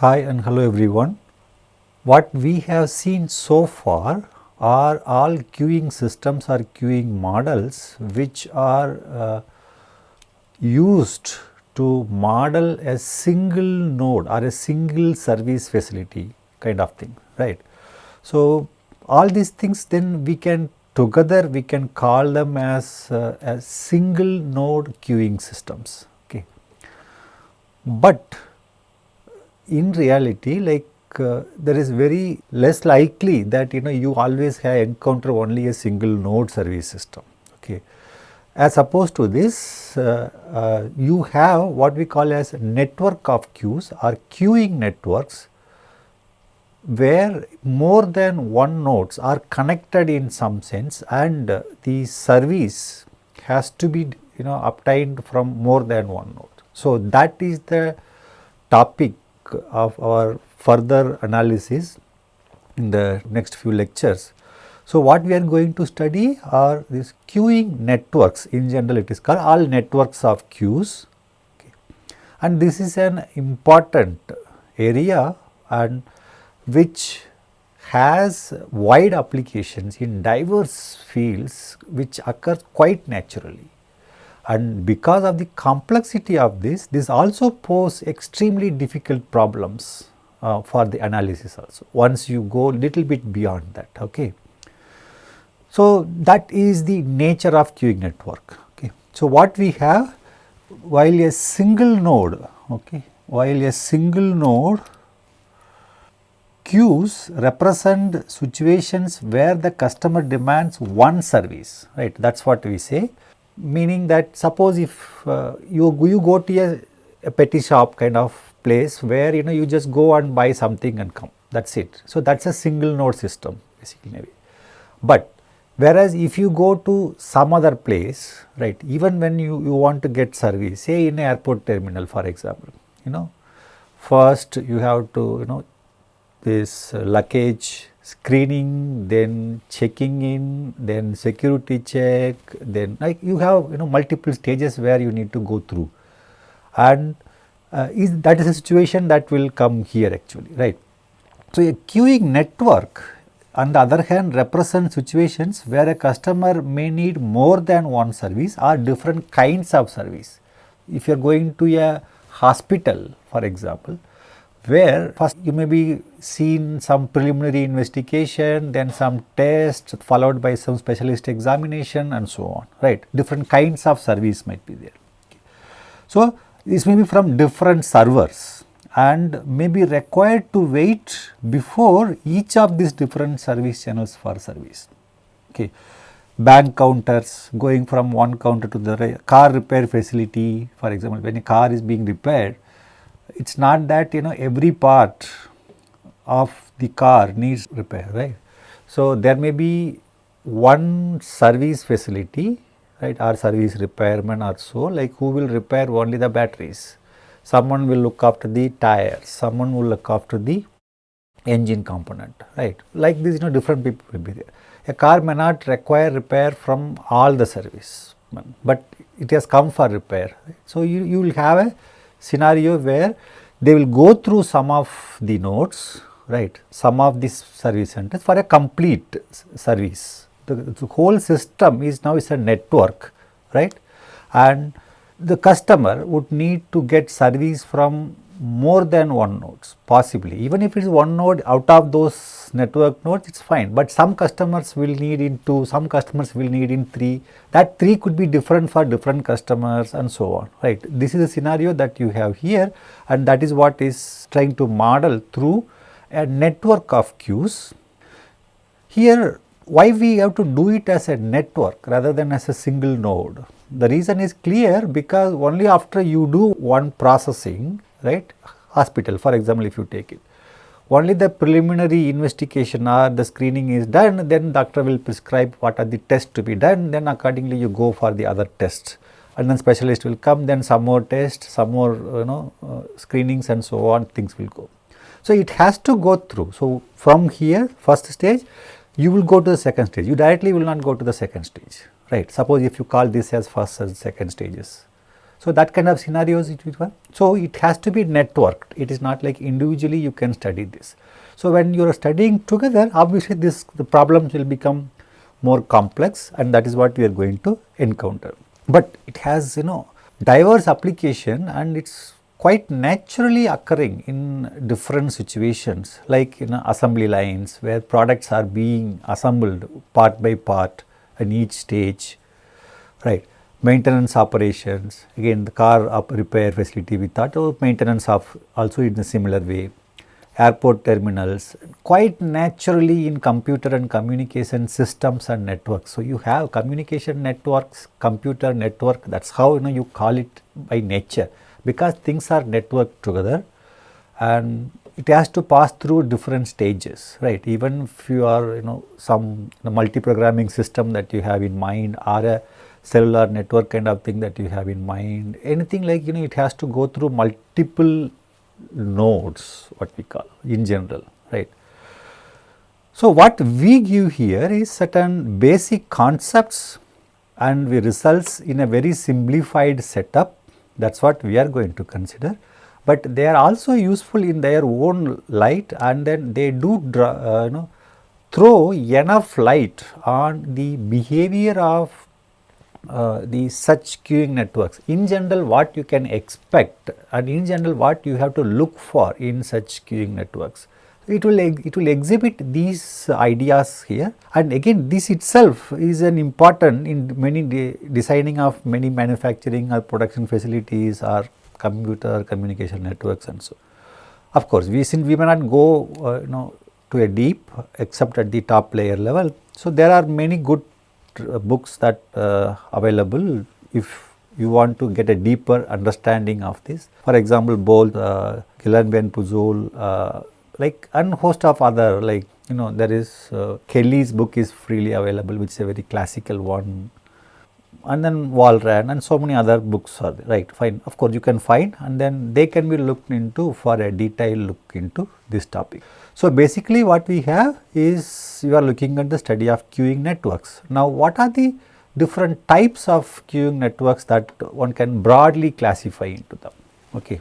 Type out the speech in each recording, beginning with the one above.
Hi and hello everyone. What we have seen so far are all queuing systems or queuing models which are uh, used to model a single node or a single service facility kind of thing, right. So, all these things then we can together we can call them as, uh, as single node queuing systems. Okay. But in reality like uh, there is very less likely that you know you always have encounter only a single node service system. Okay. As opposed to this, uh, uh, you have what we call as network of queues or queuing networks where more than one nodes are connected in some sense and uh, the service has to be you know obtained from more than one node. So, that is the topic of our further analysis in the next few lectures. So, what we are going to study are these queuing networks in general it is called all networks of queues okay. and this is an important area and which has wide applications in diverse fields which occur quite naturally. And because of the complexity of this, this also pose extremely difficult problems uh, for the analysis also once you go little bit beyond that. Okay. So, that is the nature of queuing network. Okay. So, what we have while a single node, okay, while a single node queues represent situations where the customer demands one service, right, that is what we say. Meaning that suppose if uh, you, you go to a, a petty shop kind of place where you know you just go and buy something and come, that is it. So, that is a single node system basically maybe. But Whereas, if you go to some other place, right, even when you, you want to get service, say in an airport terminal for example, you know, first you have to, you know, this luggage screening, then checking in, then security check, then like you have, you know, multiple stages where you need to go through. And uh, is that is a situation that will come here actually, right. So, a queuing network on the other hand represents situations where a customer may need more than one service or different kinds of service. If you are going to a hospital for example, where first you may be seen some preliminary investigation, then some test followed by some specialist examination and so on, right. Different kinds of service might be there. Okay. So, this may be from different servers and may be required to wait before each of these different service channels for service. Okay. Bank counters going from one counter to the car repair facility for example, when a car is being repaired, it is not that you know every part of the car needs repair, right. So, there may be one service facility right or service repairman or so like who will repair only the batteries someone will look after the tires, someone will look after the engine component, right. Like this, you know, different people will be there. A car may not require repair from all the service, but it has come for repair. So, you, you will have a scenario where they will go through some of the nodes, right, some of these service centers for a complete service. The, the whole system is now is a network, right, and the customer would need to get service from more than one nodes possibly even if it is one node out of those network nodes it is fine, but some customers will need in 2, some customers will need in 3 that 3 could be different for different customers and so on right. This is a scenario that you have here and that is what is trying to model through a network of queues. Here why we have to do it as a network rather than as a single node the reason is clear because only after you do one processing, right, hospital for example, if you take it, only the preliminary investigation or the screening is done, then doctor will prescribe what are the tests to be done, then accordingly you go for the other tests and then specialist will come, then some more tests, some more you know uh, screenings and so on things will go. So, it has to go through. So, from here first stage you will go to the second stage, you directly will not go to the second stage right. Suppose if you call this as first and second stages, So, that kind of scenarios it will So, it has to be networked, it is not like individually you can study this. So, when you are studying together obviously this the problems will become more complex and that is what we are going to encounter. But it has you know diverse application and it is quite naturally occurring in different situations like in assembly lines where products are being assembled part by part in each stage right maintenance operations. Again the car repair facility we thought of oh, maintenance of also in a similar way. Airport terminals quite naturally in computer and communication systems and networks. So, you have communication networks, computer network that is how you know you call it by nature because things are networked together and it has to pass through different stages right? Even if you are you know some multi programming system that you have in mind or a cellular network kind of thing that you have in mind, anything like you know it has to go through multiple nodes what we call in general right. So, what we give here is certain basic concepts and we results in a very simplified setup that is what we are going to consider. But they are also useful in their own light and then they do uh, you know throw enough light on the behavior of uh, the such queuing networks. In general what you can expect and in general what you have to look for in such queuing networks. It will, it will exhibit these ideas here and again this itself is an important in many de designing of many manufacturing or production facilities or computer communication networks and so. Of course, we since we may not go uh, you know to a deep except at the top layer level. So, there are many good books that uh, available if you want to get a deeper understanding of this. For example, both uh, Gelenbe Pujolle, uh, like and host of other like you know there is uh, Kelly's book is freely available which is a very classical one and then Walrand and so many other books are there, right fine of course you can find and then they can be looked into for a detailed look into this topic. So, basically what we have is you are looking at the study of queuing networks. Now, what are the different types of queuing networks that one can broadly classify into them? Okay.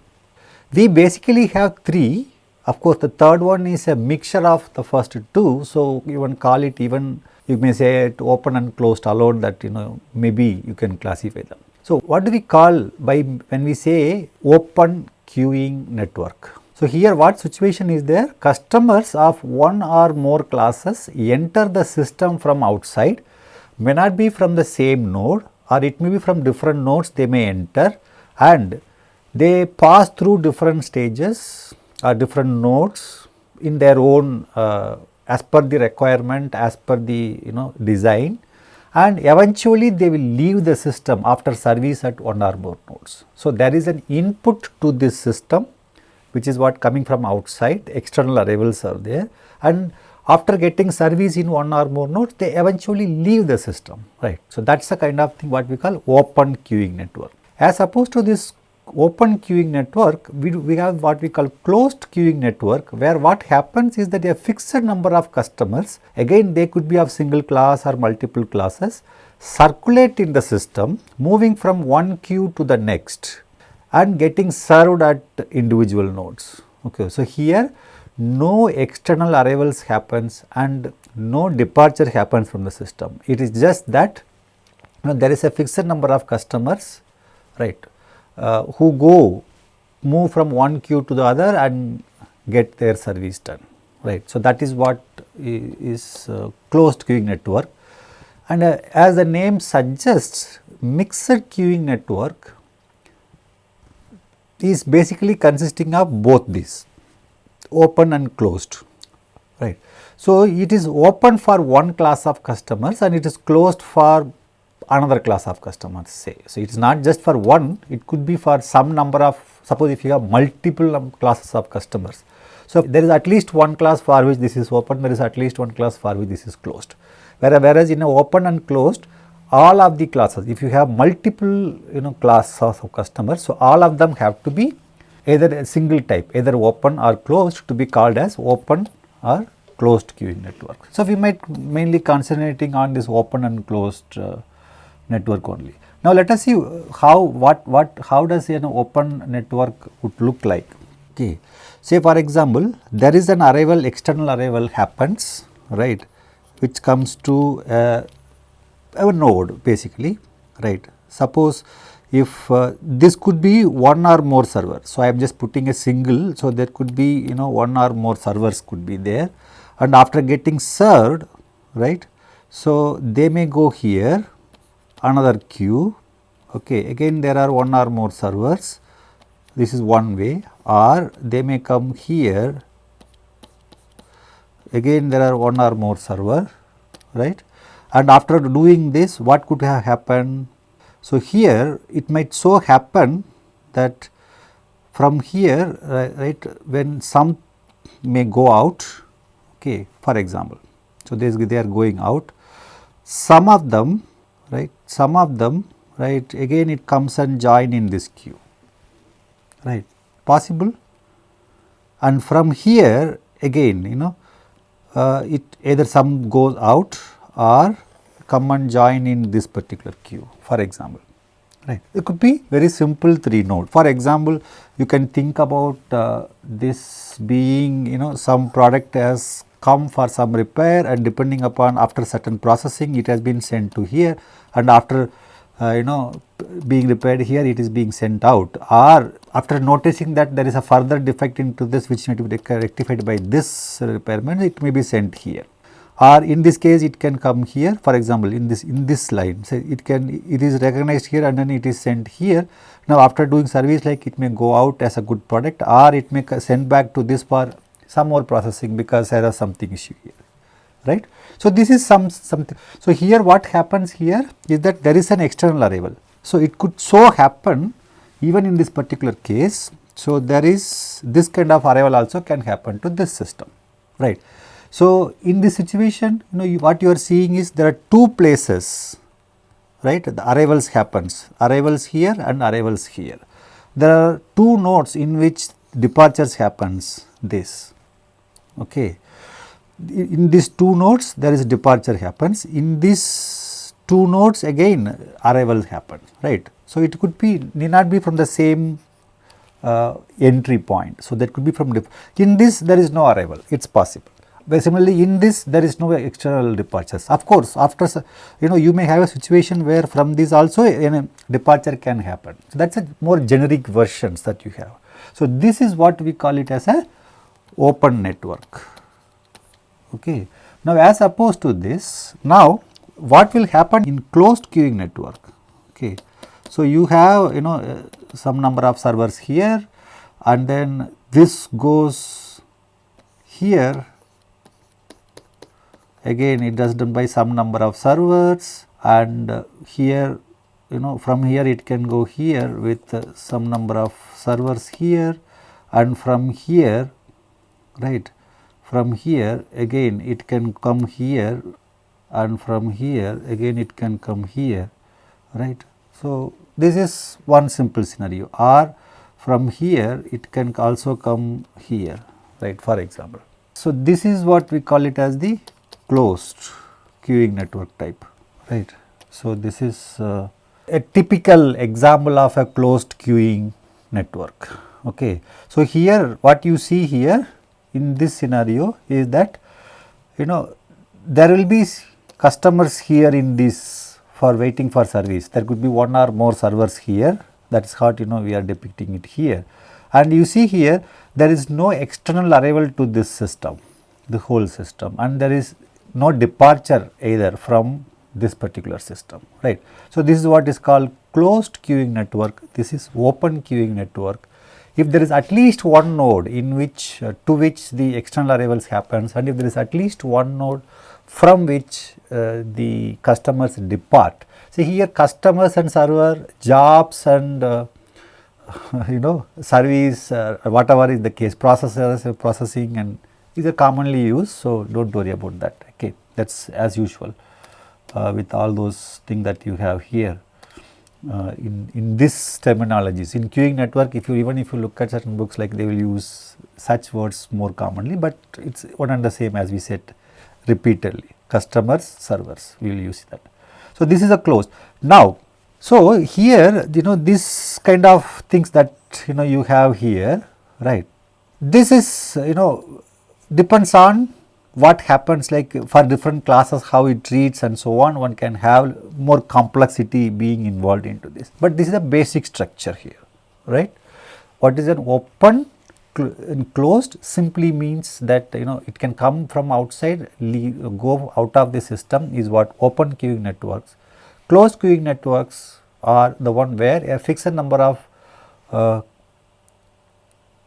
We basically have three, of course, the third one is a mixture of the first two. So, you can call it even you may say it open and closed alone that you know maybe you can classify them. So, what do we call by when we say open queuing network? So, here what situation is there? Customers of one or more classes enter the system from outside, may not be from the same node or it may be from different nodes they may enter and they pass through different stages or different nodes in their own uh, as per the requirement as per the you know design and eventually they will leave the system after service at one or more nodes. So, there is an input to this system which is what coming from outside external arrivals are there and after getting service in one or more nodes they eventually leave the system right. So, that is the kind of thing what we call open queuing network. As opposed to this open queuing network we, we have what we call closed queuing network where what happens is that a fixed number of customers again they could be of single class or multiple classes circulate in the system moving from one queue to the next and getting served at individual nodes. Okay. So, here no external arrivals happens and no departure happens from the system. It is just that you know, there is a fixed number of customers right uh, who go move from one queue to the other and get their service done right. So, that is what is uh, closed queuing network and uh, as the name suggests mixed queuing network is basically consisting of both these open and closed right. So, it is open for one class of customers and it is closed for another class of customers say. So, it is not just for one it could be for some number of suppose if you have multiple classes of customers. So, there is at least one class for which this is open there is at least one class for which this is closed whereas in open and closed all of the classes if you have multiple you know classes of customers so all of them have to be either a single type either open or closed to be called as open or closed queuing network. So, we might mainly concentrating on this open and closed uh, network only. Now let us see how what what how does an open network would look like. Okay. Say for example, there is an arrival external arrival happens right which comes to uh, our node basically right. Suppose if uh, this could be one or more server. So, I am just putting a single. So, there could be you know one or more servers could be there and after getting served right. So, they may go here another queue okay. again there are one or more servers this is one way or they may come here again there are one or more server right and after doing this what could have happened so, here it might so happen that from here right when some may go out okay for example. So, they are going out some of them right some of them right again it comes and join in this queue right possible and from here again you know uh, it either some goes out or come and join in this particular queue for example right. It could be very simple 3 node. For example, you can think about uh, this being you know some product has come for some repair and depending upon after certain processing it has been sent to here and after uh, you know being repaired here it is being sent out or after noticing that there is a further defect into this which need to be rectified by this repairman it may be sent here or in this case it can come here. For example in this in this line so it can it is recognized here and then it is sent here. Now after doing service like it may go out as a good product or it may send back to this for some more processing because there is something issue here right? So this is some something. So here what happens here is that there is an external arrival. So it could so happen even in this particular case. So there is this kind of arrival also can happen to this system right so, in this situation you know you, what you are seeing is there are two places right the arrivals happens arrivals here and arrivals here. There are two nodes in which departures happens this okay. In these two nodes there is departure happens in these two nodes again arrival happen right. So, it could be need not be from the same uh, entry point. So, that could be from in this there is no arrival it is possible similarly, in this there is no external departures. Of course, after you know you may have a situation where from this also a departure can happen. So, that is a more generic versions that you have. So, this is what we call it as a open network. Okay. Now, as opposed to this, now what will happen in closed queuing network? Okay. So, you have you know uh, some number of servers here and then this goes here again it does done by some number of servers and here you know from here it can go here with uh, some number of servers here and from here right from here again it can come here and from here again it can come here right. So, this is one simple scenario or from here it can also come here right for example. So, this is what we call it as the closed queuing network type right. So, this is uh, a typical example of a closed queuing network. Okay. So, here what you see here in this scenario is that you know there will be customers here in this for waiting for service. There could be one or more servers here that is what you know we are depicting it here. And you see here there is no external arrival to this system, the whole system and there is no departure either from this particular system right. So, this is what is called closed queuing network, this is open queuing network. If there is at least one node in which uh, to which the external arrivals happens and if there is at least one node from which uh, the customers depart. See here customers and server, jobs and uh, you know service uh, whatever is the case processors processing and these are commonly used. So, do not worry about that that is as usual uh, with all those things that you have here uh, in, in this terminologies. In queuing network if you even if you look at certain books like they will use such words more commonly, but it is one and the same as we said repeatedly customers servers we will use that. So, this is a closed. Now, So, here you know this kind of things that you know you have here right. This is you know depends on what happens like for different classes how it treats and so on one can have more complexity being involved into this. But this is a basic structure here right. What is an open closed simply means that you know it can come from outside leave, go out of the system is what open queuing networks. Closed queuing networks are the one where a fixed number of uh,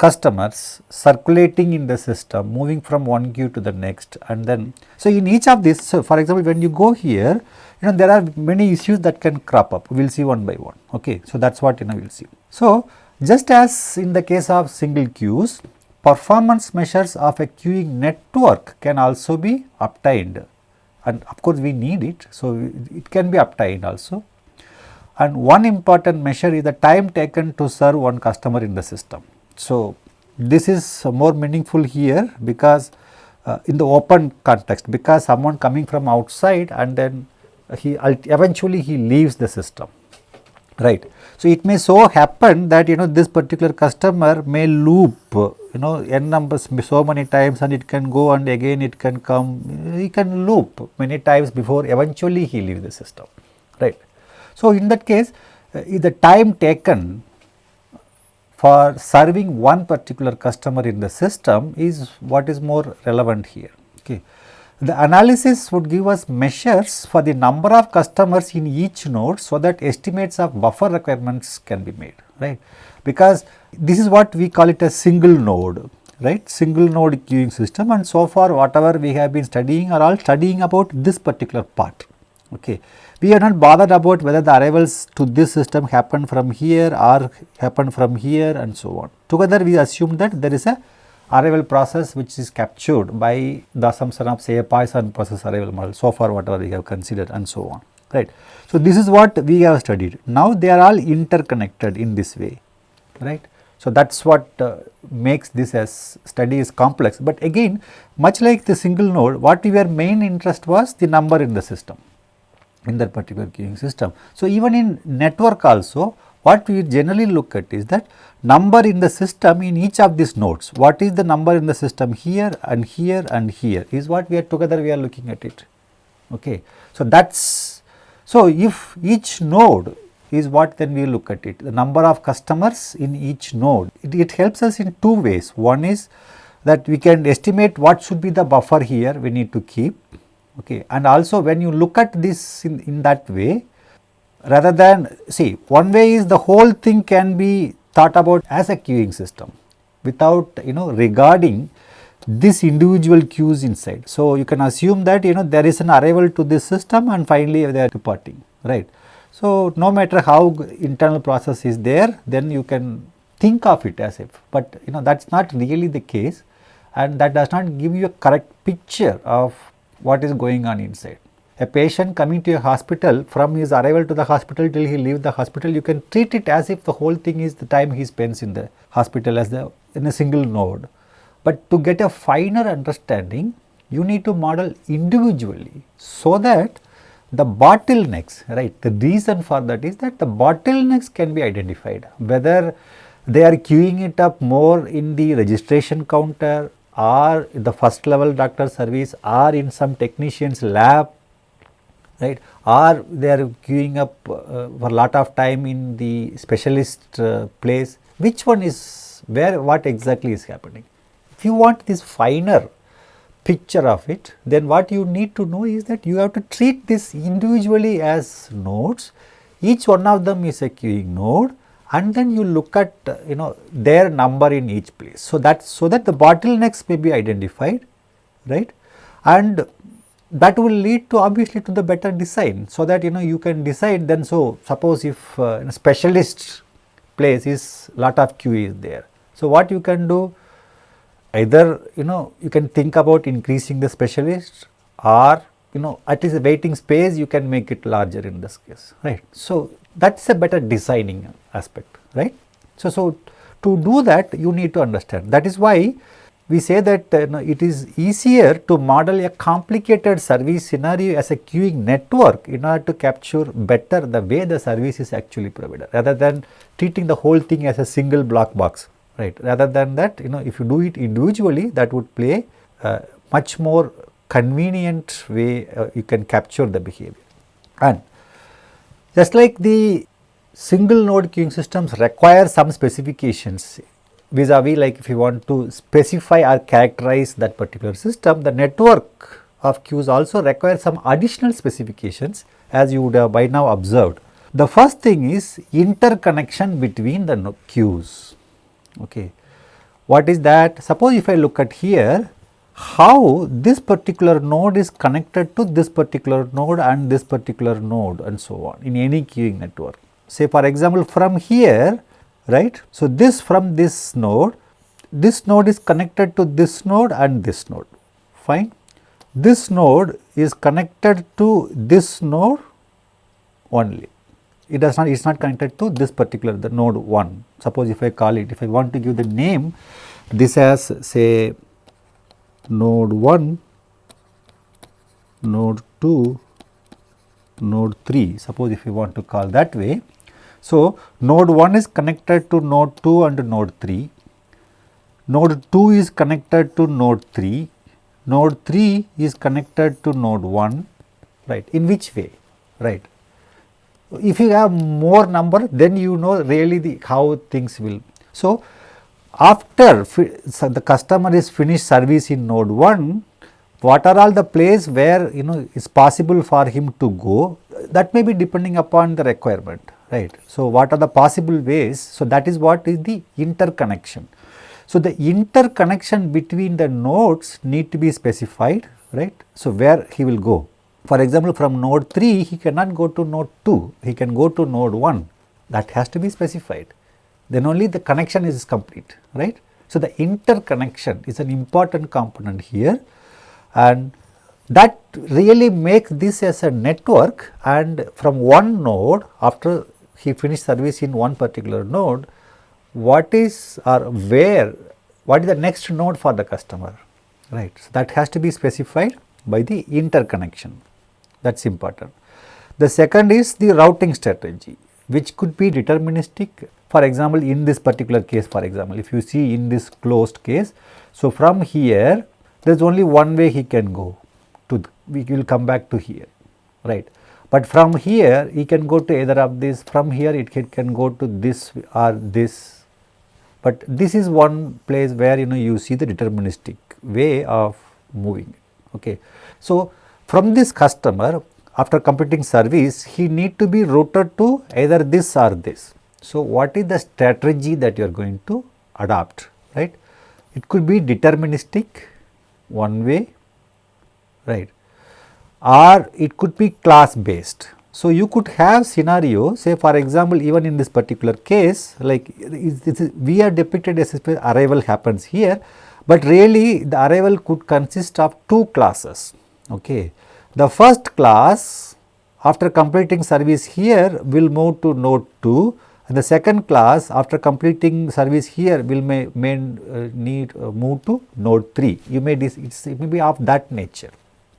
customers circulating in the system moving from one queue to the next and then so in each of these so for example when you go here you know there are many issues that can crop up we will see one by one okay so that's what you know we will see so just as in the case of single queues, performance measures of a queuing network can also be obtained and of course we need it. So, it can be obtained also and one important measure is the time taken to serve one customer in the system. So, this is more meaningful here because uh, in the open context because someone coming from outside and then he eventually he leaves the system right. So, it may so happen that you know this particular customer may loop you know n numbers so many times and it can go and again it can come he can loop many times before eventually he leaves the system right. So, in that case uh, the time taken for serving one particular customer in the system is what is more relevant here. Okay. The analysis would give us measures for the number of customers in each node so that estimates of buffer requirements can be made, right. Because this is what we call it a single node, right, single node queuing system and so far whatever we have been studying are all studying about this particular part, okay. We are not bothered about whether the arrivals to this system happen from here or happen from here and so on. Together we assume that there is a arrival process which is captured by the assumption of say a Poisson process arrival model so far whatever we have considered and so on right. So, this is what we have studied now they are all interconnected in this way right. So, that is what uh, makes this as study is complex, but again much like the single node what your main interest was the number in the system in that particular queuing system. So, even in network also what we generally look at is that number in the system in each of these nodes. What is the number in the system here and here and here is what we are together we are looking at it. Okay. So, that is so if each node is what then we look at it the number of customers in each node it, it helps us in two ways one is that we can estimate what should be the buffer here we need to keep okay and also when you look at this in, in that way rather than see one way is the whole thing can be thought about as a queuing system without you know regarding this individual queues inside. So, you can assume that you know there is an arrival to this system and finally they are departing right. So, no matter how internal process is there then you can think of it as if, but you know that is not really the case and that does not give you a correct picture of what is going on inside a patient coming to a hospital from his arrival to the hospital till he leaves the hospital, you can treat it as if the whole thing is the time he spends in the hospital as the in a single node. But to get a finer understanding, you need to model individually so that the bottlenecks, right, the reason for that is that the bottlenecks can be identified, whether they are queuing it up more in the registration counter or the first level doctor service or in some technician's lab right? Or they are queuing up uh, for a lot of time in the specialist uh, place. Which one is where what exactly is happening. If you want this finer picture of it then what you need to know is that you have to treat this individually as nodes. Each one of them is a queuing node and then you look at you know their number in each place. So, that so that the bottlenecks may be identified right and that will lead to obviously to the better design. So, that you know you can decide then so suppose if uh, a specialist place is lot of queue is there. So, what you can do either you know you can think about increasing the specialist or you know at least the waiting space you can make it larger in this case right. So, that is a better designing aspect right. So, so to do that you need to understand. That is why we say that uh, it is easier to model a complicated service scenario as a queuing network in order to capture better the way the service is actually provided rather than treating the whole thing as a single block box right? Rather than that you know if you do it individually that would play uh, much more convenient way uh, you can capture the behavior. And just like the single node queuing systems require some specifications vis-a-vis like if you want to specify or characterize that particular system, the network of queues also requires some additional specifications as you would have by now observed. The first thing is interconnection between the queues. Okay. What is that? Suppose if I look at here, how this particular node is connected to this particular node and this particular node and so on in any queuing network. Say for example, from here right. So, this from this node, this node is connected to this node and this node, fine. This node is connected to this node only. It does not, it is not connected to this particular the node 1. Suppose if I call it, if I want to give the name, this as say node 1, node 2, node 3, suppose if you want to call that way, so, node 1 is connected to node 2 and node 3, node 2 is connected to node 3, node 3 is connected to node 1, right, in which way, right. If you have more number then you know really the how things will. So, after so the customer is finished service in node 1, what are all the place where you know is possible for him to go that may be depending upon the requirement right. So, what are the possible ways? So, that is what is the interconnection. So, the interconnection between the nodes need to be specified right. So, where he will go for example, from node 3 he cannot go to node 2, he can go to node 1 that has to be specified then only the connection is complete right. So, the interconnection is an important component here and that really makes this as a network and from one node after he finished service in one particular node, what is or where, what is the next node for the customer, right. So, that has to be specified by the interconnection, that is important. The second is the routing strategy, which could be deterministic. For example, in this particular case, for example, if you see in this closed case, so from here, there is only one way he can go to, we will come back to here, right. But from here he can go to either of these, from here it can, go to this or this. But this is one place where you know you see the deterministic way of moving. Okay. So, from this customer after completing service he need to be routed to either this or this. So, what is the strategy that you are going to adopt right? It could be deterministic one way right or it could be class based. So, you could have scenario say for example, even in this particular case like we are depicted as arrival happens here, but really the arrival could consist of two classes. Okay. The first class after completing service here will move to node 2 and the second class after completing service here will may, may uh, need uh, move to node 3. You may it may be of that nature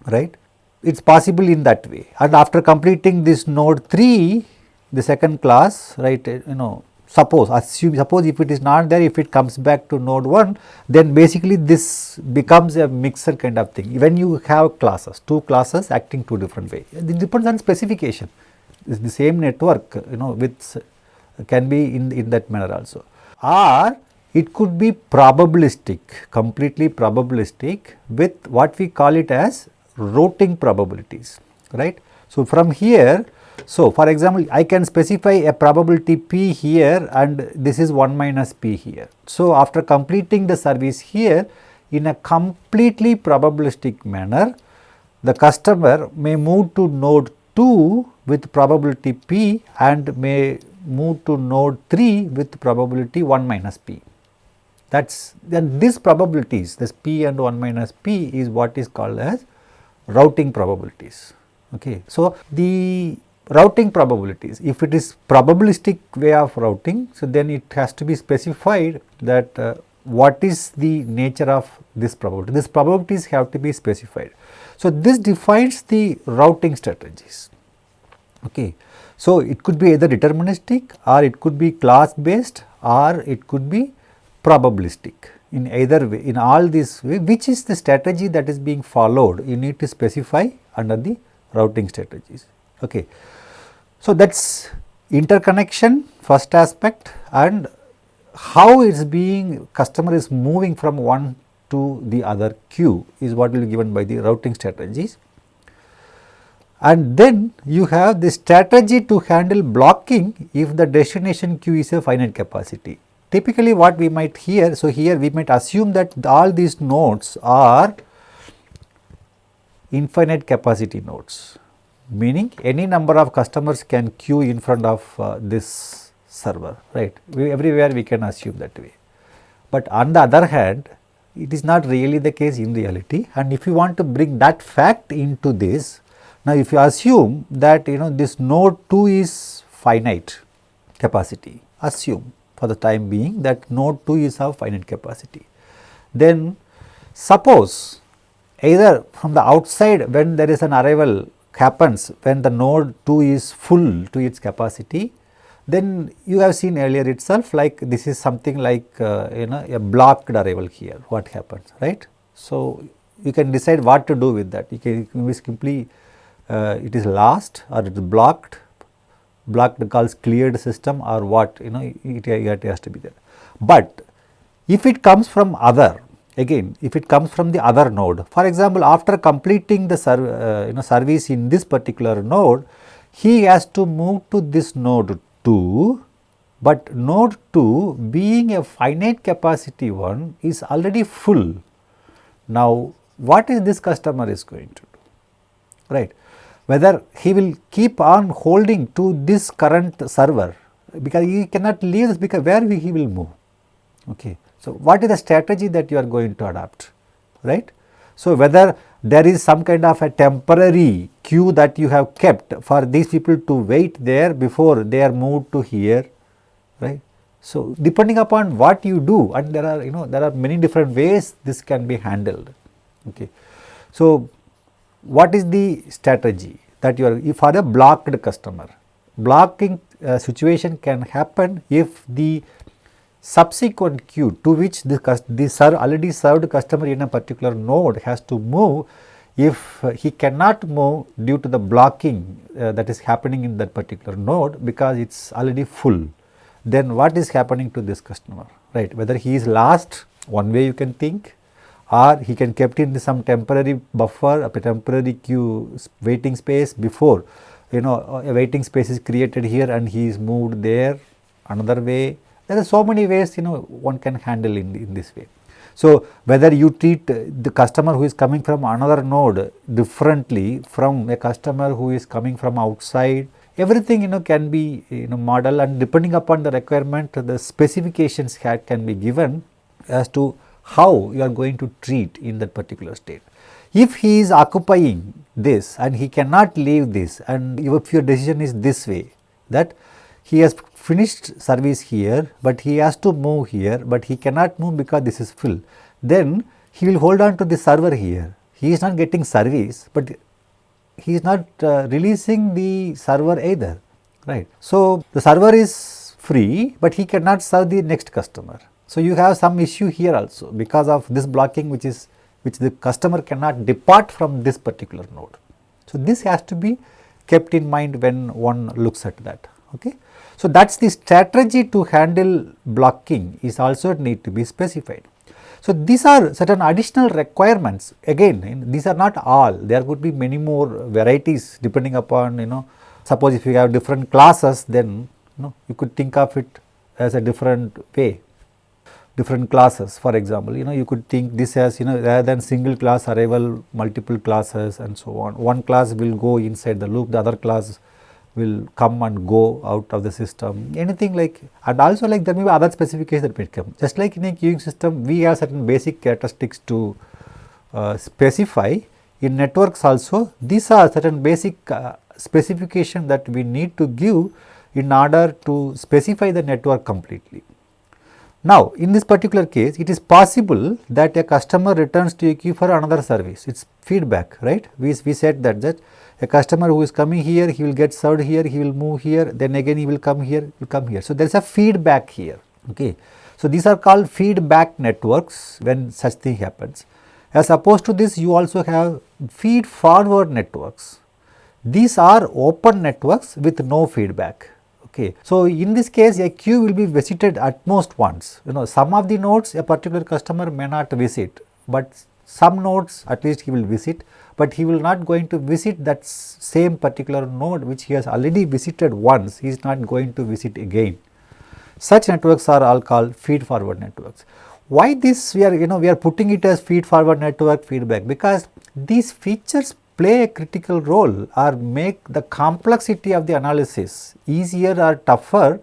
right? It is possible in that way. And after completing this node 3 the second class right you know suppose assume suppose if it is not there if it comes back to node 1 then basically this becomes a mixer kind of thing. When you have classes two classes acting two different way it depends on specification. It's the same network you know with can be in in that manner also. Or it could be probabilistic completely probabilistic with what we call it as routing probabilities, right. So, from here, so for example, I can specify a probability p here and this is 1 minus p here. So, after completing the service here in a completely probabilistic manner, the customer may move to node 2 with probability p and may move to node 3 with probability 1 minus p. That is then these probabilities this p and 1 minus p is what is called as routing probabilities. Okay. So, the routing probabilities if it is probabilistic way of routing so then it has to be specified that uh, what is the nature of this probability. These probabilities have to be specified. So, this defines the routing strategies. Okay. So, it could be either deterministic or it could be class based or it could be probabilistic in either way in all these way which is the strategy that is being followed you need to specify under the routing strategies. Okay. So, that is interconnection first aspect and how it is being customer is moving from one to the other queue is what will be given by the routing strategies. And then you have the strategy to handle blocking if the destination queue is a finite capacity. Typically what we might hear, so here we might assume that all these nodes are infinite capacity nodes, meaning any number of customers can queue in front of uh, this server, right. We, everywhere we can assume that way. But on the other hand, it is not really the case in reality and if you want to bring that fact into this, now if you assume that you know this node 2 is finite capacity, assume for the time being that node 2 is of finite capacity. Then suppose either from the outside when there is an arrival happens when the node 2 is full to its capacity then you have seen earlier itself like this is something like uh, you know a blocked arrival here what happens right. So, you can decide what to do with that you can, you can simply uh, it is lost or it is blocked blocked calls cleared system or what you know it, it has to be there. But if it comes from other again if it comes from the other node for example after completing the uh, you know service in this particular node he has to move to this node 2, but node 2 being a finite capacity one is already full. Now, what is this customer is going to do, right? Whether he will keep on holding to this current server because he cannot leave this because where he will move, okay. So, what is the strategy that you are going to adopt, right? So, whether there is some kind of a temporary queue that you have kept for these people to wait there before they are moved to here, right. So, depending upon what you do and there are you know there are many different ways this can be handled. Okay. So, what is the strategy that you are for a blocked customer? Blocking uh, situation can happen if the subsequent queue to which the, the serve already served customer in a particular node has to move if he cannot move due to the blocking uh, that is happening in that particular node because it is already full. Then what is happening to this customer right? Whether he is lost one way you can think or he can kept in some temporary buffer a temporary queue waiting space before you know a waiting space is created here and he is moved there another way there are so many ways you know one can handle in, in this way. So, whether you treat the customer who is coming from another node differently from a customer who is coming from outside, everything you know can be you know model and depending upon the requirement the specifications can be given as to how you are going to treat in that particular state. If he is occupying this and he cannot leave this and if your decision is this way that he has finished service here, but he has to move here, but he cannot move because this is full. Then he will hold on to the server here. He is not getting service, but he is not uh, releasing the server either, right. So, the server is free, but he cannot serve the next customer. So, you have some issue here also because of this blocking which is which the customer cannot depart from this particular node. So, this has to be kept in mind when one looks at that. Okay. So, that is the strategy to handle blocking is also need to be specified. So, these are certain additional requirements. Again these are not all. There could be many more varieties depending upon you know suppose if you have different classes then you know you could think of it as a different way. Different classes for example you know you could think this as you know rather than single class arrival multiple classes and so on. One class will go inside the loop the other class will come and go out of the system anything like and also like there may be other specifications that may come just like in a queuing system we have certain basic characteristics to uh, specify in networks also these are certain basic uh, specification that we need to give in order to specify the network completely. Now, in this particular case, it is possible that a customer returns to a queue for another service, it is feedback, right. We, we said that, that a customer who is coming here, he will get served here, he will move here, then again he will come here, he will come here. So, there is a feedback here, okay. So, these are called feedback networks when such thing happens. As opposed to this, you also have feed forward networks. These are open networks with no feedback. Okay. So, in this case a queue will be visited at most once, you know some of the nodes a particular customer may not visit, but some nodes at least he will visit, but he will not going to visit that same particular node which he has already visited once, he is not going to visit again. Such networks are all called feed forward networks. Why this we are you know we are putting it as feed forward network feedback because these features play a critical role or make the complexity of the analysis easier or tougher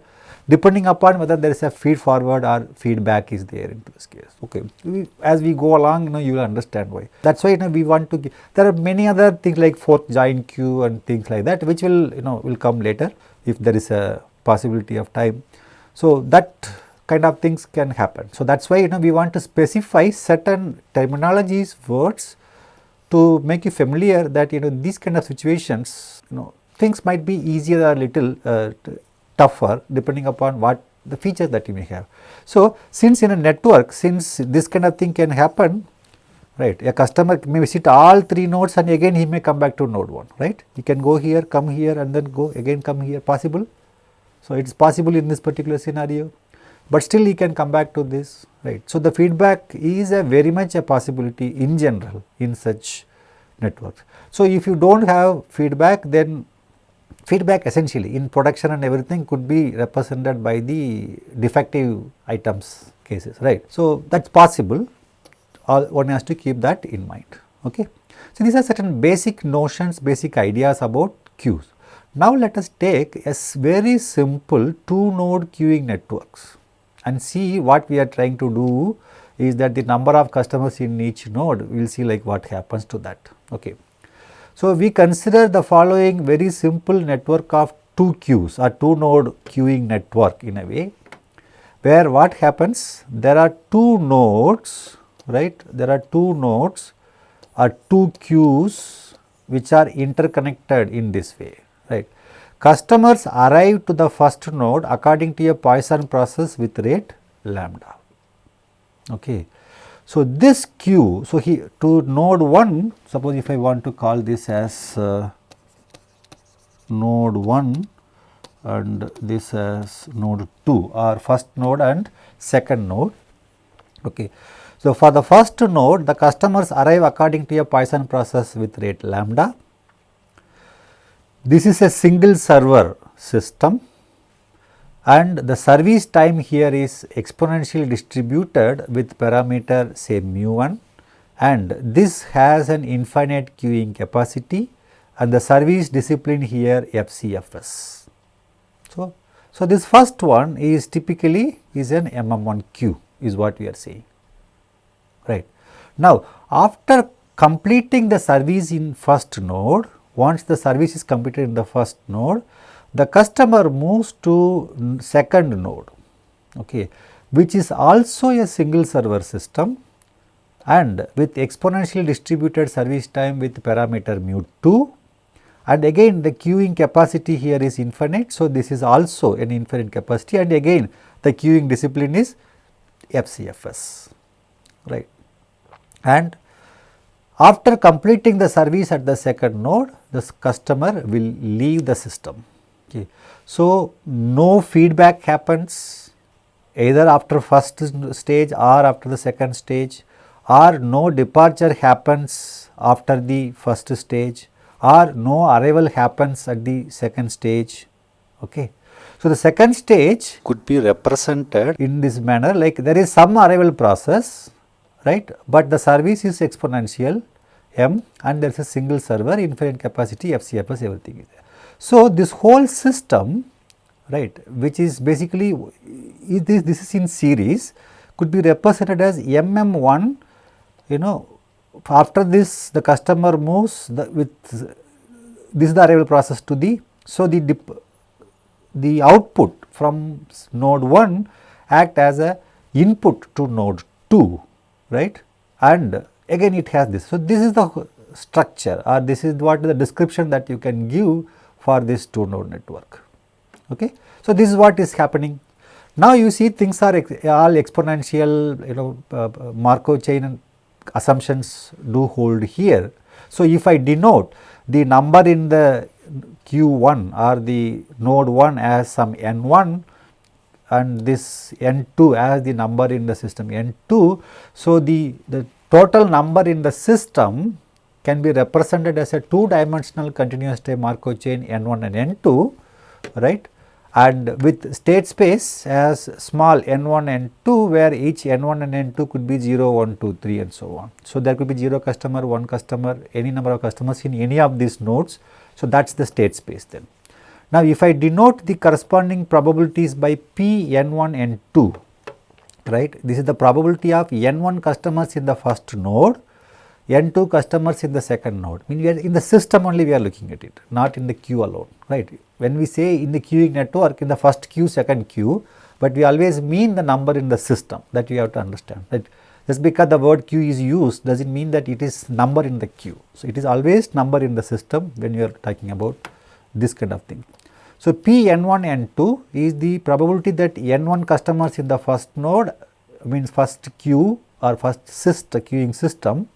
depending upon whether there is a feed forward or feedback is there in this case. Okay. We, as we go along, you know, you will understand why. That is why, you know, we want to, give, there are many other things like fork join queue and things like that, which will, you know, will come later if there is a possibility of time. So, that kind of things can happen. So, that is why, you know, we want to specify certain terminologies, words to make you familiar that, you know, these kind of situations, you know, things might be easier or little uh, tougher depending upon what the features that you may have. So, since in a network, since this kind of thing can happen, right, a customer may visit all three nodes and again he may come back to node 1, right. He can go here, come here and then go again come here possible. So, it is possible in this particular scenario, but still he can come back to this, right. So, the feedback is a very much a possibility in general in such networks. So, if you do not have feedback then feedback essentially in production and everything could be represented by the defective items cases right. So, that is possible All one has to keep that in mind. Okay. So, these are certain basic notions basic ideas about queues. Now, let us take a very simple two node queuing networks and see what we are trying to do is that the number of customers in each node we will see like what happens to that. Okay. So, we consider the following very simple network of two queues or two node queuing network in a way where what happens there are two nodes right there are two nodes or two queues which are interconnected in this way right. Customers arrive to the first node according to a Poisson process with rate lambda. Okay. So, this q, so he to node 1 suppose if I want to call this as uh, node 1 and this as node 2 or first node and second node. Okay. So, for the first node the customers arrive according to a Poisson process with rate lambda. This is a single server system and the service time here is exponentially distributed with parameter say mu 1 and this has an infinite queuing capacity and the service discipline here FCFS. So, so this first one is typically is an MM1 queue is what we are saying right. Now, after completing the service in first node once the service is completed in the first node the customer moves to second node okay, which is also a single server system and with exponentially distributed service time with parameter mu 2 and again the queuing capacity here is infinite. So, this is also an infinite capacity. And again the queuing discipline is FCFS right? And after completing the service at the second node the customer will leave the system Okay. So, no feedback happens either after first stage or after the second stage or no departure happens after the first stage or no arrival happens at the second stage. Okay. So, the second stage could be represented in this manner like there is some arrival process right, but the service is exponential m and there is a single server infinite capacity FCFS everything is there. So, this whole system right which is basically this, this is in series could be represented as MM1 you know after this the customer moves the, with this is the arrival process to the so the dip, the output from node 1 act as a input to node 2 right and again it has this. So, this is the structure or this is what the description that you can give for this two node network. Okay. So, this is what is happening. Now, you see things are ex all exponential you know uh, Markov chain assumptions do hold here. So, if I denote the number in the q1 or the node 1 as some n1 and this n2 as the number in the system n2. So, the, the total number in the system can be represented as a two dimensional continuous time Markov chain n1 and n2 right and with state space as small n1 and n2 where each n1 and n2 could be 0 1 2 3 and so on. So, there could be 0 customer 1 customer any number of customers in any of these nodes. So, that is the state space then. Now, if I denote the corresponding probabilities by p n1 n2 right this is the probability of n1 customers in the first node n2 customers in the second node. Mean we are in the system only we are looking at it not in the queue alone right. When we say in the queuing network in the first queue second queue but we always mean the number in the system that you have to understand that just because the word queue is used does not mean that it is number in the queue. So, it is always number in the system when you are talking about this kind of thing. So, P n1 n2 is the probability that n1 customers in the first node means first queue or first syst queuing system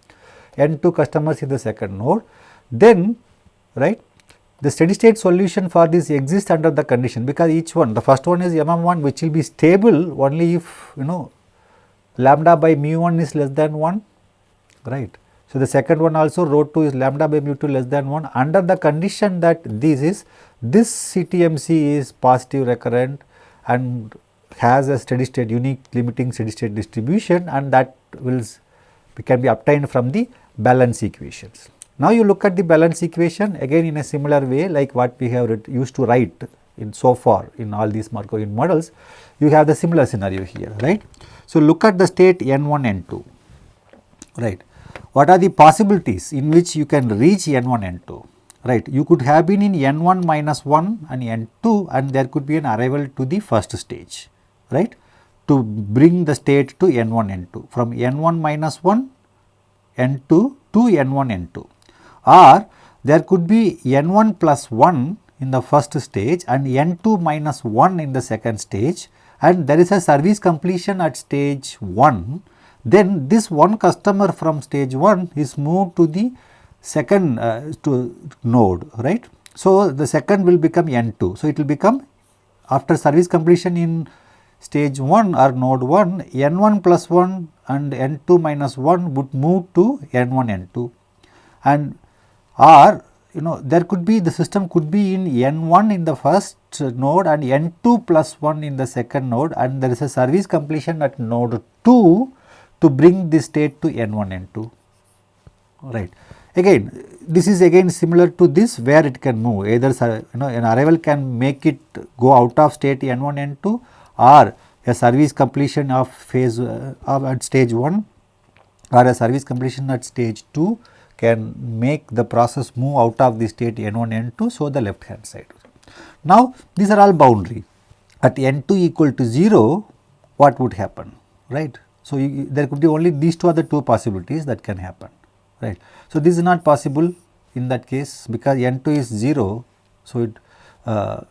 n2 customers in the second node. Then right the steady state solution for this exists under the condition because each one the first one is mm1 which will be stable only if you know lambda by mu 1 is less than 1 right. So, the second one also rho 2 is lambda by mu 2 less than 1 under the condition that this is this CTMC is positive recurrent and has a steady state unique limiting steady state distribution and that will can be obtained from the balance equations. Now, you look at the balance equation again in a similar way like what we have used to write in so far in all these Markovian models, you have the similar scenario here, right. So, look at the state n1, n2, right. What are the possibilities in which you can reach n1, n2, right. You could have been in n1 minus 1 and n2 and there could be an arrival to the first stage, right, to bring the state to n1, n2 from n1 minus 1 n2 to n1 n2 or there could be n1 plus 1 in the first stage and n2 minus 1 in the second stage and there is a service completion at stage 1 then this one customer from stage 1 is moved to the second uh, to node right. So, the second will become n2. So, it will become after service completion in stage 1 or node 1 n1 plus 1 and n2 minus 1 would move to n1 n2 and or you know there could be the system could be in n1 in the first node and n2 plus 1 in the second node and there is a service completion at node 2 to bring this state to n1 n2 right. Again this is again similar to this where it can move. Either you know an arrival can make it go out of state n1 n2 or a service completion of phase uh, of at stage 1 or a service completion at stage 2 can make the process move out of the state n1 n2 so the left hand side. Now these are all boundary at n2 equal to 0 what would happen right. So you, there could be only these two the two possibilities that can happen right. So this is not possible in that case because n2 is 0 so it uh,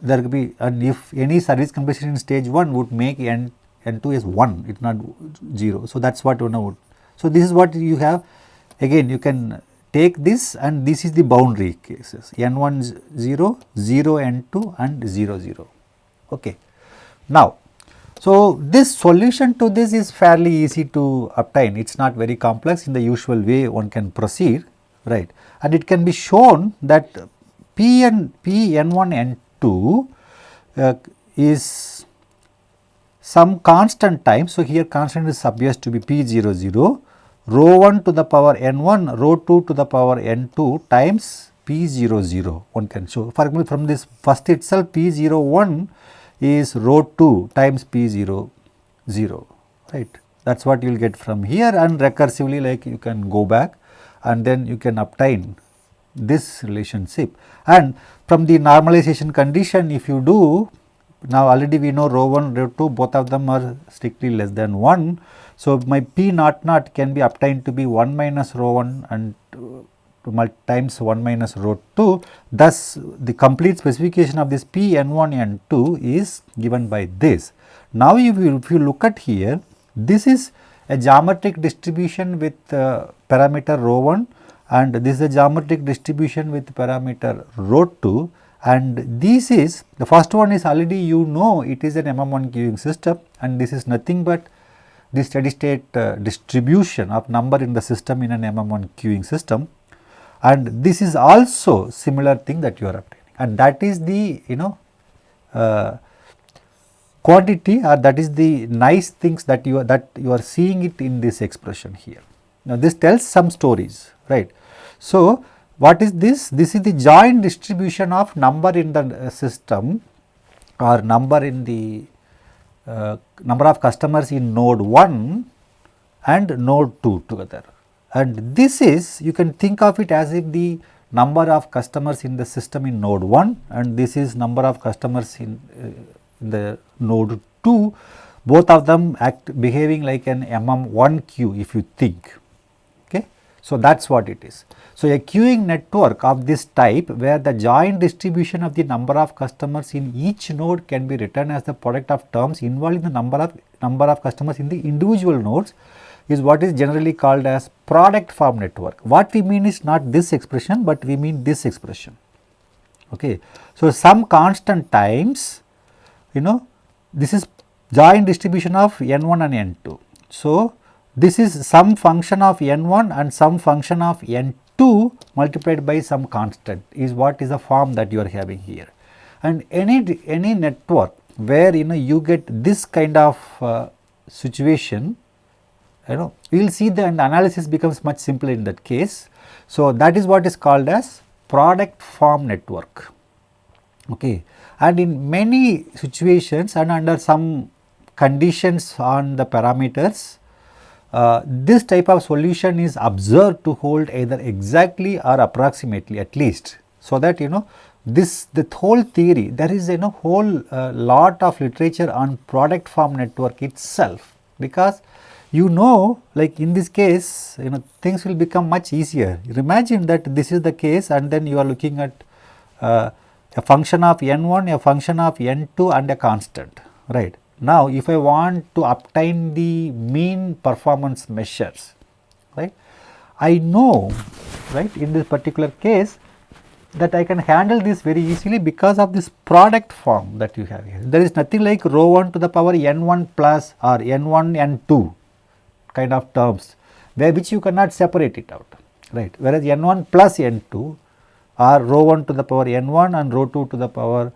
there could be and if any service completion in stage 1 would make n n2 is 1 it not 0. So, that is what you know. So, this is what you have again you can take this and this is the boundary cases n1 0, 0 n2 and 0 0. Okay. Now, so this solution to this is fairly easy to obtain it is not very complex in the usual way one can proceed right and it can be shown that p and p n1 n2 2 uh, is some constant time. So, here constant is supposed to be p 0 0 rho 1 to the power n 1 rho 2 to the power n 2 times p 0 0 one can show. For example, from this first itself p 0 1 is rho 2 times p 0 0 right that is what you will get from here and recursively like you can go back and then you can obtain this relationship and from the normalization condition if you do now already we know rho 1 rho 2 both of them are strictly less than 1. So, my P naught naught can be obtained to be 1 minus rho 1 and times 1 minus rho 2. Thus, the complete specification of this P n 1 n 2 is given by this. Now, if you, if you look at here, this is a geometric distribution with uh, parameter rho 1 and this is a geometric distribution with parameter rho 2 and this is the first one is already you know it is an MM1 queuing system and this is nothing but the steady state uh, distribution of number in the system in an MM1 queuing system and this is also similar thing that you are obtaining and that is the you know uh, quantity or that is the nice things that you are that you are seeing it in this expression here. Now this tells some stories right. So what is this? This is the joint distribution of number in the uh, system or number in the uh, number of customers in node 1 and node 2 together. And this is you can think of it as if the number of customers in the system in node 1 and this is number of customers in, uh, in the node 2 both of them act behaving like an MM1 queue if you think. So, that is what it is. So, a queuing network of this type where the joint distribution of the number of customers in each node can be written as the product of terms involving the number of number of customers in the individual nodes is what is generally called as product form network. What we mean is not this expression, but we mean this expression. Okay. So, some constant times you know this is joint distribution of n1 and n2. So, this is some function of n1 and some function of n2 multiplied by some constant is what is the form that you are having here. And any, any network where you know you get this kind of uh, situation, you know we will see the analysis becomes much simpler in that case. So, that is what is called as product form network. Okay. And in many situations and under some conditions on the parameters, uh, this type of solution is observed to hold either exactly or approximately at least. So, that you know this the whole theory there is you know, whole uh, lot of literature on product form network itself because you know like in this case you know things will become much easier. Imagine that this is the case and then you are looking at uh, a function of n1, a function of n2 and a constant right. Now, if I want to obtain the mean performance measures, right, I know, right, in this particular case that I can handle this very easily because of this product form that you have here. There is nothing like rho 1 to the power n 1 plus or n 1 n 2 kind of terms where which you cannot separate it out, right. Whereas n 1 plus n 2 are rho 1 to the power n 1 and rho 2 to the power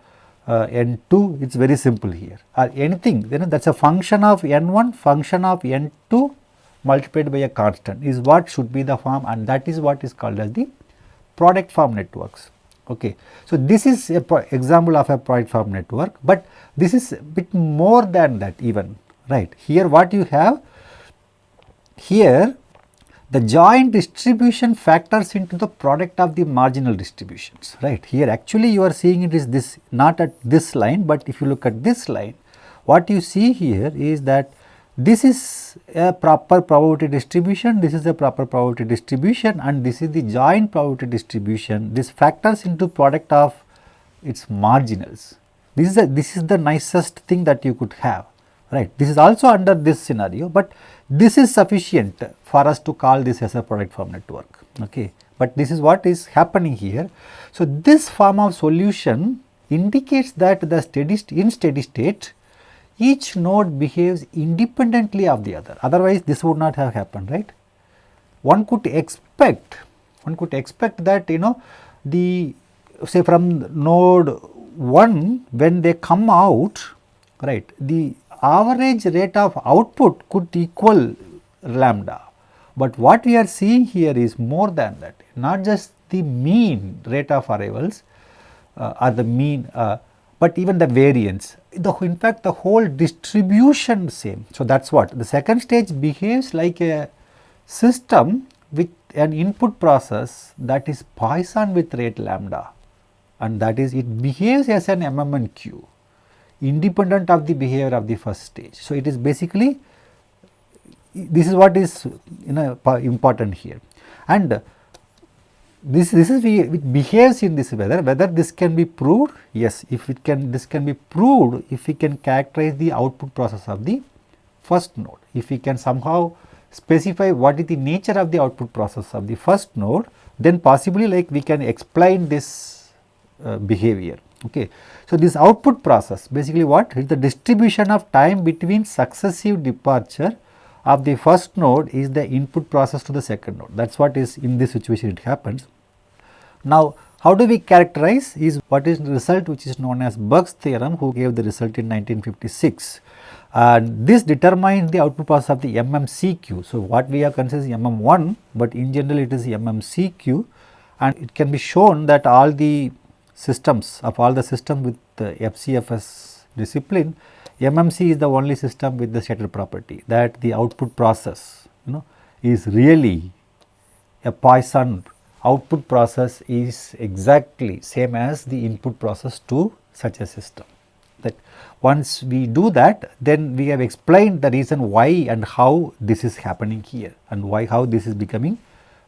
uh, n2 it is very simple here or anything then that is a function of n1 function of n2 multiplied by a constant is what should be the form and that is what is called as the product form networks. Okay. So, this is a example of a product form network, but this is a bit more than that even right. Here what you have here the joint distribution factors into the product of the marginal distributions right. Here actually you are seeing it is this not at this line, but if you look at this line what you see here is that this is a proper probability distribution, this is a proper probability distribution and this is the joint probability distribution. This factors into product of its marginals. This is a, this is the nicest thing that you could have right. This is also under this scenario, but this is sufficient for us to call this as a product form network. Okay. But this is what is happening here. So, this form of solution indicates that the steady in steady state each node behaves independently of the other otherwise this would not have happened right. One could expect one could expect that you know the say from node 1 when they come out right the average rate of output could equal lambda. But what we are seeing here is more than that, not just the mean rate of arrivals uh, or the mean, uh, but even the variance. The, in fact, the whole distribution same. So, that is what the second stage behaves like a system with an input process that is Poisson with rate lambda and that is it behaves as an MMN queue independent of the behavior of the first stage. So, it is basically this is what is you know important here. And this this is it behaves in this whether whether this can be proved yes if it can this can be proved if we can characterize the output process of the first node. If we can somehow specify what is the nature of the output process of the first node then possibly like we can explain this uh, behavior. Okay so this output process basically what is the distribution of time between successive departure of the first node is the input process to the second node that is what is in this situation it happens. Now how do we characterize is what is the result which is known as Burke's theorem who gave the result in 1956 and this determines the output process of the MMC queue. So what we have considered is MM1 but in general it is MMC queue and it can be shown that all the systems of all the systems with the FCFS discipline MMC is the only system with the stated property that the output process you know is really a Poisson output process is exactly same as the input process to such a system. That once we do that then we have explained the reason why and how this is happening here and why how this is becoming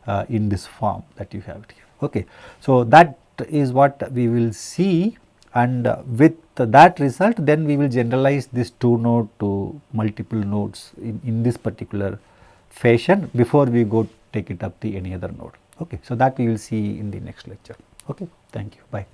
uh, in this form that you have here. Okay. So, that is what we will see and with that result then we will generalize this two node to multiple nodes in, in this particular fashion before we go take it up the any other node. Okay. So, that we will see in the next lecture. Okay. Thank you. Bye.